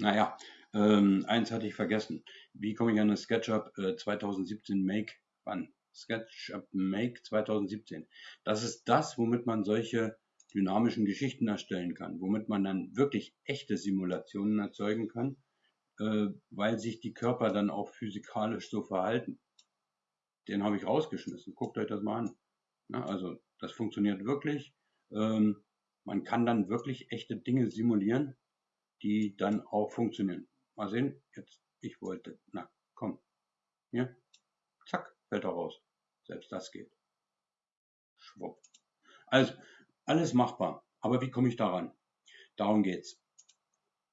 Naja, ähm, eins hatte ich vergessen. Wie komme ich an das SketchUp äh, 2017 Make ran? SketchUp Make 2017. Das ist das, womit man solche dynamischen Geschichten erstellen kann, womit man dann wirklich echte Simulationen erzeugen kann, äh, weil sich die Körper dann auch physikalisch so verhalten. Den habe ich rausgeschmissen. Guckt euch das mal an. Ja, also das funktioniert wirklich. Ähm, man kann dann wirklich echte Dinge simulieren die dann auch funktionieren. Mal sehen, jetzt, ich wollte, na, komm, hier, zack, fällt er raus. Selbst das geht. Schwupp. Also, alles machbar. Aber wie komme ich daran? Darum geht's.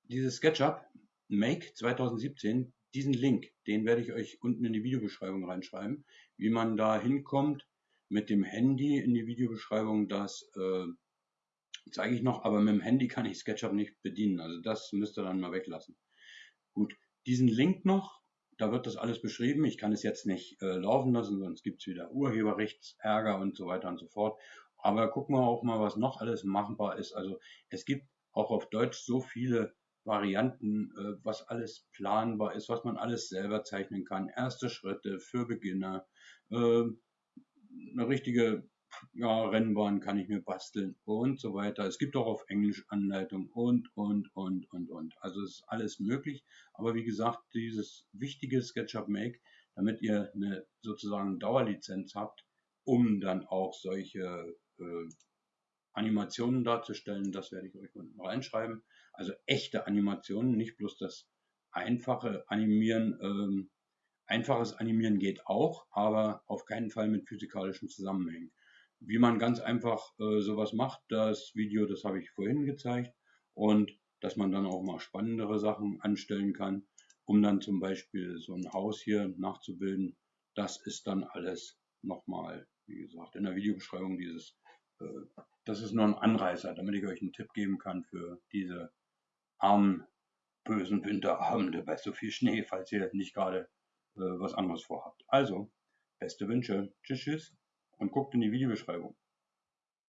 Dieses SketchUp Make 2017, diesen Link, den werde ich euch unten in die Videobeschreibung reinschreiben, wie man da hinkommt mit dem Handy in die Videobeschreibung, das äh, zeige ich noch, aber mit dem Handy kann ich SketchUp nicht bedienen. Also das müsst ihr dann mal weglassen. Gut, diesen Link noch, da wird das alles beschrieben. Ich kann es jetzt nicht äh, laufen lassen, sonst gibt es wieder Urheberrechtsärger und so weiter und so fort. Aber gucken wir auch mal, was noch alles machbar ist. Also es gibt auch auf Deutsch so viele Varianten, äh, was alles planbar ist, was man alles selber zeichnen kann. Erste Schritte für Beginner, äh, eine richtige ja, Rennbahn kann ich mir basteln und so weiter. Es gibt auch auf Englisch Anleitung und, und, und, und, und. Also ist alles möglich. Aber wie gesagt, dieses wichtige SketchUp Make, damit ihr eine sozusagen Dauerlizenz habt, um dann auch solche äh, Animationen darzustellen, das werde ich euch unten reinschreiben. Also echte Animationen, nicht bloß das einfache Animieren. Ähm, einfaches Animieren geht auch, aber auf keinen Fall mit physikalischen Zusammenhängen. Wie man ganz einfach äh, sowas macht, das Video, das habe ich vorhin gezeigt. Und dass man dann auch mal spannendere Sachen anstellen kann, um dann zum Beispiel so ein Haus hier nachzubilden. Das ist dann alles nochmal, wie gesagt, in der Videobeschreibung dieses, äh, das ist nur ein Anreißer, damit ich euch einen Tipp geben kann für diese armen, bösen Winterabende bei so viel Schnee, falls ihr nicht gerade äh, was anderes vorhabt. Also, beste Wünsche. Tschüss, tschüss und guckt in die Videobeschreibung.